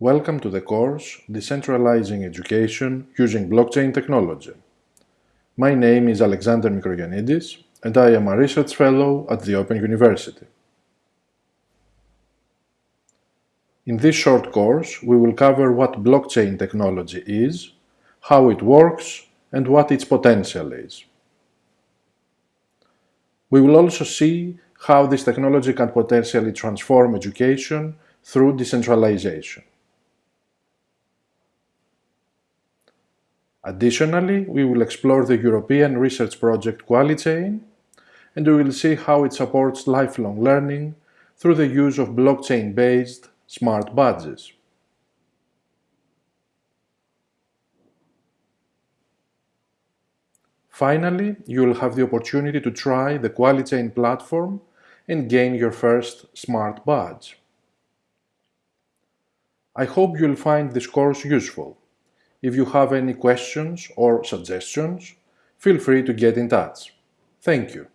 Welcome to the course Decentralizing Education Using Blockchain Technology. My name is Alexander Mikroyannidis and I am a research fellow at the Open University. In this short course, we will cover what blockchain technology is, how it works, and what its potential is. We will also see how this technology can potentially transform education through decentralization. Additionally, we will explore the European research project QualiChain, and we will see how it supports lifelong learning through the use of blockchain-based smart badges. Finally, you will have the opportunity to try the QualiChain platform and gain your first smart badge. I hope you'll find this course useful. If you have any questions or suggestions, feel free to get in touch. Thank you.